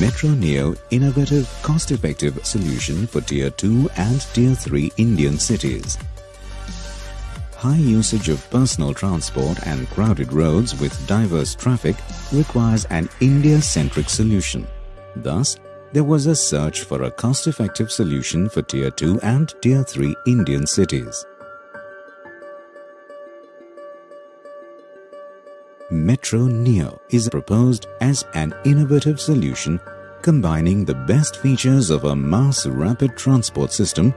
Metro Neo innovative cost-effective solution for Tier 2 and Tier 3 Indian cities. High usage of personal transport and crowded roads with diverse traffic requires an India-centric solution. Thus, there was a search for a cost-effective solution for Tier 2 and Tier 3 Indian cities. Metro Neo is proposed as an innovative solution combining the best features of a mass rapid transport system.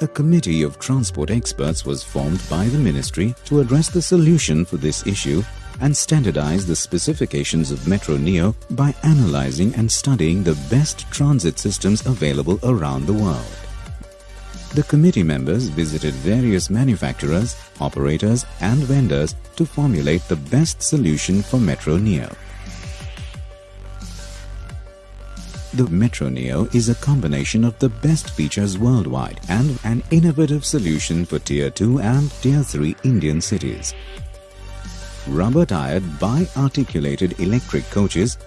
A committee of transport experts was formed by the ministry to address the solution for this issue and standardize the specifications of Metro Neo by analyzing and studying the best transit systems available around the world. The committee members visited various manufacturers, operators and vendors to formulate the best solution for Metro Neo. The Metro Neo is a combination of the best features worldwide and an innovative solution for Tier 2 and Tier 3 Indian cities. Rubber-tired bi-articulated electric coaches,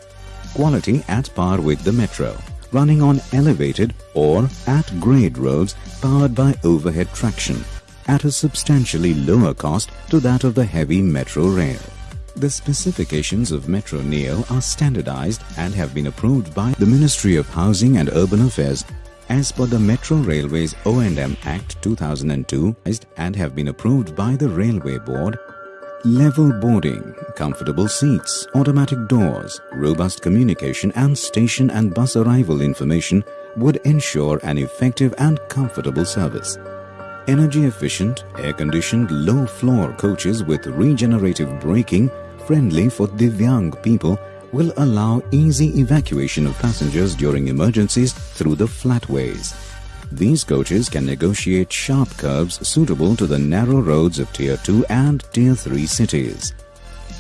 quality at par with the Metro, running on elevated or at grade roads powered by overhead traction at a substantially lower cost to that of the heavy metro rail. The specifications of Metro Neo are standardized and have been approved by the Ministry of Housing and Urban Affairs as per the Metro Railways O&M Act 2002 and have been approved by the Railway Board Level boarding, comfortable seats, automatic doors, robust communication and station and bus arrival information would ensure an effective and comfortable service. Energy efficient, air-conditioned, low-floor coaches with regenerative braking friendly for Divyang people will allow easy evacuation of passengers during emergencies through the flatways. These coaches can negotiate sharp curves suitable to the narrow roads of Tier 2 and Tier 3 cities.